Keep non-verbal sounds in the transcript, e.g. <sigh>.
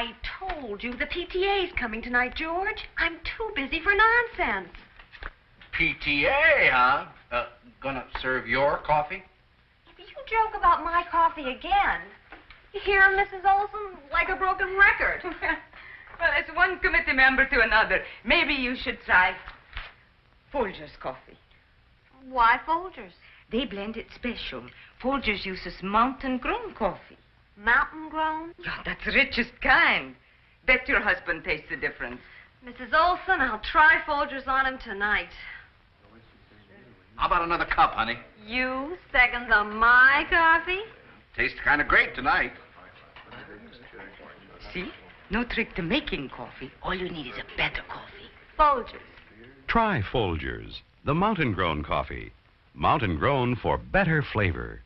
I told you the PTA's coming tonight, George. I'm too busy for nonsense. PTA, huh? Uh, gonna serve your coffee? If you joke about my coffee again, you hear, Mrs. Olson, like a broken record. <laughs> well, as one committee member to another, maybe you should try Folger's coffee. Why Folgers? They blend it special. Folgers uses mountain-grown coffee. Mountain grown? Yeah, that's the richest kind. Bet your husband tastes the difference. Mrs. Olson, I'll try Folgers on him tonight. How about another cup, honey? You seconds on my coffee? Tastes kind of great tonight. See? No trick to making coffee. All you need is a better coffee. Folgers. Try Folgers, the mountain grown coffee. Mountain grown for better flavor.